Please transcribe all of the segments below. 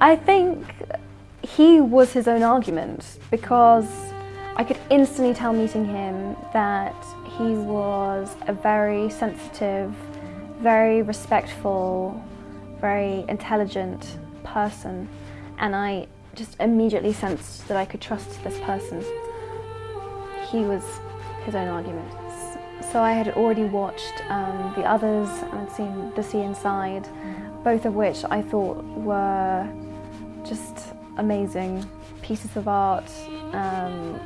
I think he was his own argument because I could instantly tell meeting him that he was a very sensitive, very respectful, very intelligent person and I just immediately sensed that I could trust this person. He was his own argument. So I had already watched um, the others and I'd seen The Sea Inside, both of which I thought were just amazing pieces of art, um,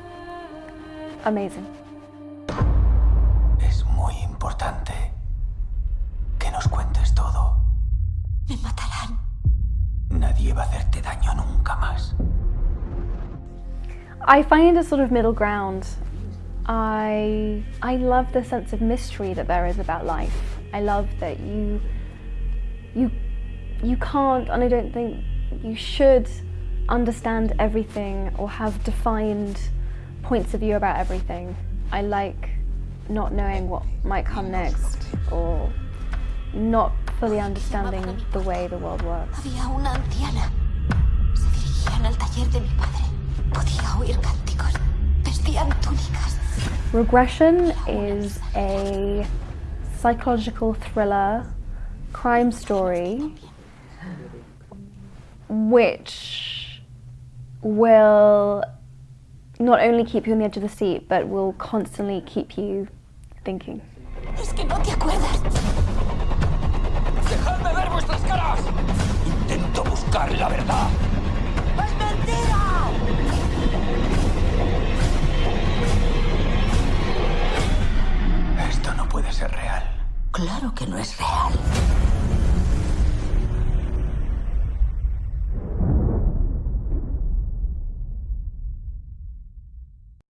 amazing. Es muy importante que nos cuentes todo. Me matarán. Nadie va a hacerte daño nunca más. I find a sort of middle ground. I, I love the sense of mystery that there is about life. I love that you, you, you can't, and I don't think you should understand everything or have defined points of view about everything. I like not knowing what might come next or not fully understanding the way the world works. Había una anciana. Se dirigían al taller de mi padre. Regression is a psychological thriller crime story which will not only keep you on the edge of the seat but will constantly keep you thinking. Es que no te acuerdas. ¡Dejadme ver vuestras caras! Intento buscar la verdad. ¡Es mentira! Claro que no es real.